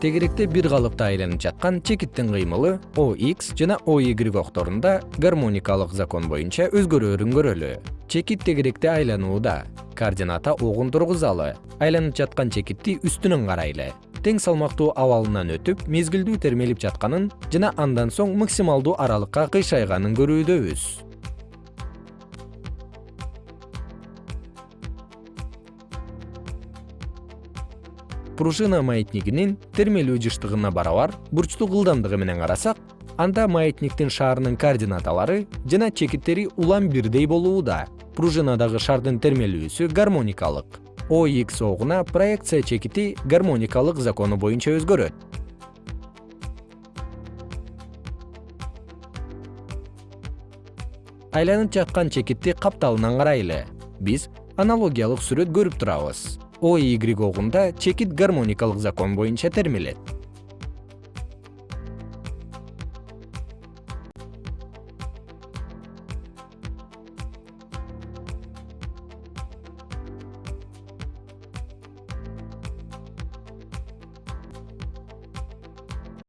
тегеректе бир калыпта айланып жаткан чекиттин кыймылы ox жана oy окторунда гармоникалык закон боюнча өзгөрөөрүн көрөлү. Чекит тегеректе айланууда координата огун тургузалы. Айланып жаткан чекитти үстүнөн карайлы. Тең салмактуу абалынан өтүп мезгилдүү термелип жатканын жана андан соң максималдуу аралыкка кыйшайганын көрүүдөбүз пружина маятнигинин термелүү жыштыгына барабар бурчтук ылдамдыгы менен карасак анда маятниктин шаарынын координаталары жана чекиттери улам бирдей болууда. Пружинадагы шардын термелүүсү гармоникалык. Ox огуна проекция чекити гармоникалык закону боюнча өзгөрөт. Айланып жаткан чекитти капталынан карайлы. Биз аналогиялык сүрөт көрүп турабыз oy огунда чекит гармоникалык закон боюнча термелет